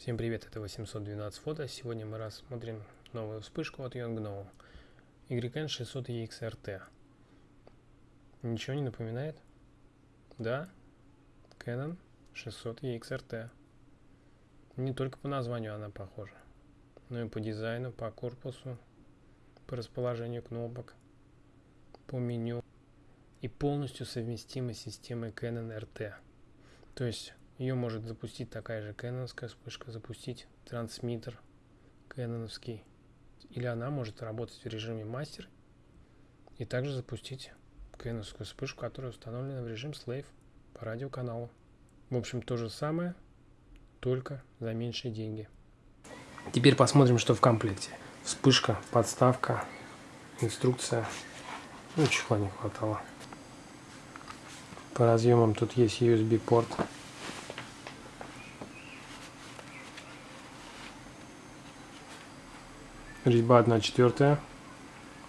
Всем привет, это 812 фото. Сегодня мы рассмотрим новую вспышку от Yongno YN600EXRT. Ничего не напоминает? Да, Canon 600EXRT. Не только по названию она похожа, но и по дизайну, по корпусу, по расположению кнопок, по меню и полностью совместима с системой Canon RT. То есть ее может запустить такая же кэноновская вспышка, запустить трансмиттер кэноновский. Или она может работать в режиме мастер и также запустить кэноновскую вспышку, которая установлена в режим Slave по радиоканалу. В общем, то же самое, только за меньшие деньги. Теперь посмотрим, что в комплекте. Вспышка, подставка, инструкция. Ну, чехла не хватало. По разъемам тут есть USB резьба 1 четвертая.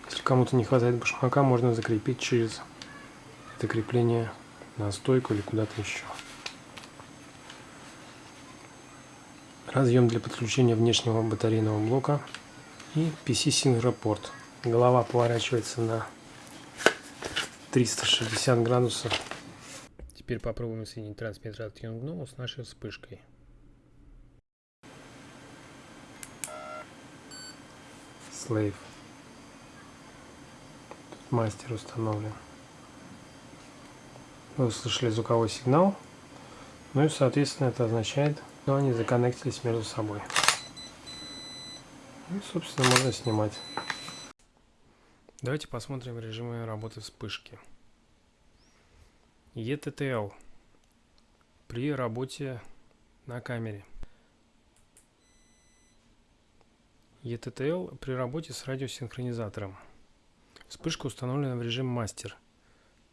Если кому-то не хватает башмака, можно закрепить через это крепление на стойку или куда-то еще. Разъем для подключения внешнего батарейного блока и PC порт. Голова поворачивается на 360 градусов. Теперь попробуем соединить трансмиттер от Yongnuo с нашей вспышкой. Slave. Тут мастер установлен. Вы услышали звуковой сигнал. Ну и, соответственно, это означает, что они законнектились между собой. И, собственно, можно снимать. Давайте посмотрим режимы работы вспышки. ETTL при работе на камере. ETTL при работе с радиосинхронизатором. Вспышка установлена в режим мастер,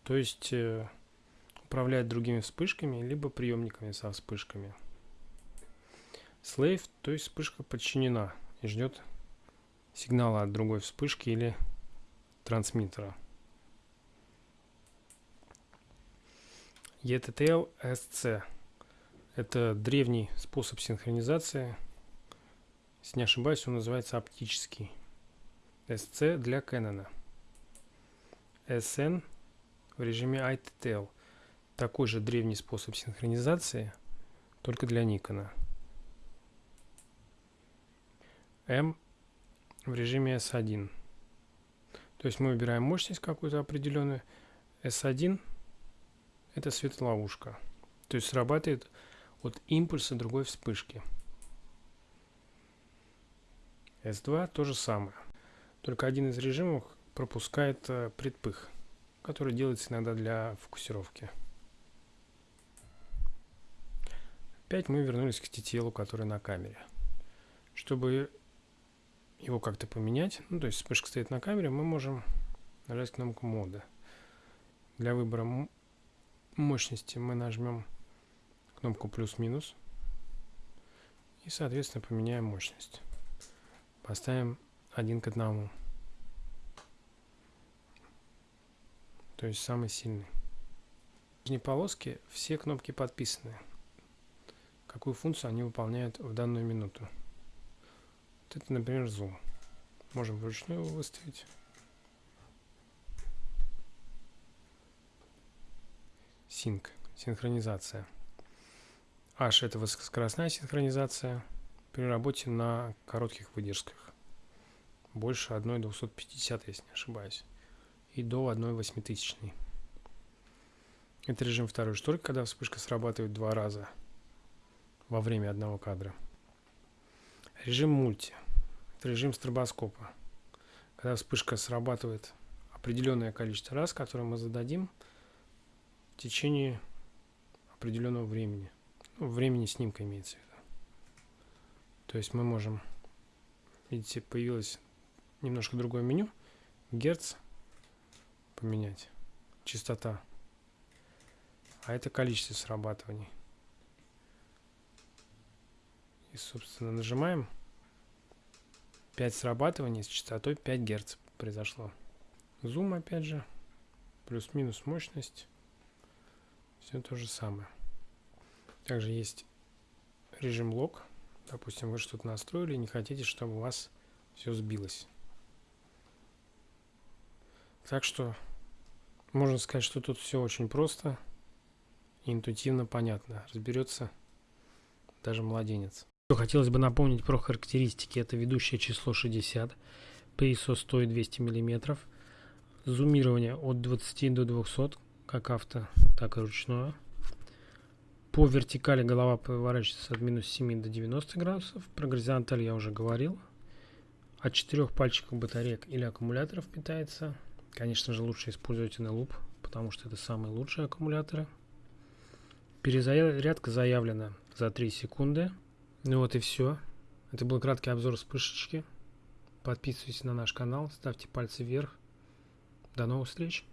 то есть э, управлять другими вспышками, либо приемниками со вспышками. Slave, то есть вспышка подчинена и ждет сигнала от другой вспышки или трансмиттера. ETTL SC – это древний способ синхронизации – если не ошибаюсь, он называется оптический. SC для Canon. SN в режиме ITTL. Такой же древний способ синхронизации, только для Nikon. M в режиме S1. То есть мы выбираем мощность какую-то определенную. S1 это светоловушка. То есть срабатывает от импульса другой вспышки. S2 то же самое. Только один из режимов пропускает э, предпых, который делается иногда для фокусировки. Опять мы вернулись к TTL, который на камере. Чтобы его как-то поменять, ну то есть вспышка стоит на камере, мы можем нажать кнопку мода. Для выбора мощности мы нажмем кнопку плюс-минус и соответственно поменяем мощность. Поставим один к одному. То есть самый сильный. В нижней полоске все кнопки подписаны. Какую функцию они выполняют в данную минуту. Вот это, например, зум. Можем вручную его выставить. Синк. Синхронизация. H это высокоскоростная синхронизация при работе на коротких выдержках. Больше 1,250, если не ошибаюсь. И до 1,8000. Это режим второй шторки, когда вспышка срабатывает два раза во время одного кадра. Режим мульти. Это режим стробоскопа. Когда вспышка срабатывает определенное количество раз, которое мы зададим в течение определенного времени. Ну, времени снимка имеется в виду. То есть мы можем, видите, появилось немножко другое меню. Герц поменять, частота. А это количество срабатываний. И, собственно, нажимаем. 5 срабатываний с частотой 5 Герц произошло. Зум, опять же, плюс-минус мощность. Все то же самое. Также есть режим лог Допустим, вы что-то настроили и не хотите, чтобы у вас все сбилось. Так что можно сказать, что тут все очень просто и интуитивно понятно. Разберется даже младенец. Хотелось бы напомнить про характеристики. Это ведущее число 60, PISO 100 и 200 мм, зумирование от 20 до 200, как авто, так и ручное. По вертикали голова поворачивается от минус 7 до 90 градусов. Про горизонталь я уже говорил. От четырех пальчиков батареек или аккумуляторов питается. Конечно же, лучше использовать NLOOP, потому что это самые лучшие аккумуляторы. Перезарядка заявлена за 3 секунды. Ну вот и все. Это был краткий обзор вспышечки. Подписывайтесь на наш канал, ставьте пальцы вверх. До новых встреч!